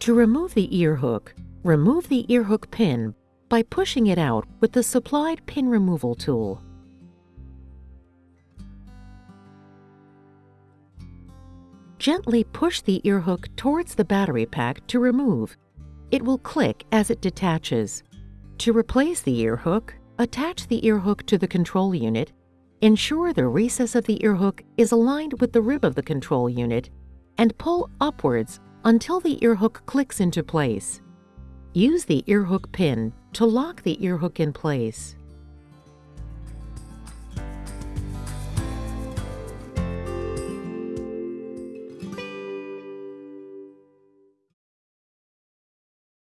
To remove the ear hook, remove the ear hook pin by pushing it out with the supplied pin removal tool. Gently push the ear hook towards the battery pack to remove. It will click as it detaches. To replace the ear hook, attach the ear hook to the control unit. Ensure the recess of the ear hook is aligned with the rib of the control unit and pull upwards until the earhook clicks into place. Use the earhook pin to lock the earhook in place.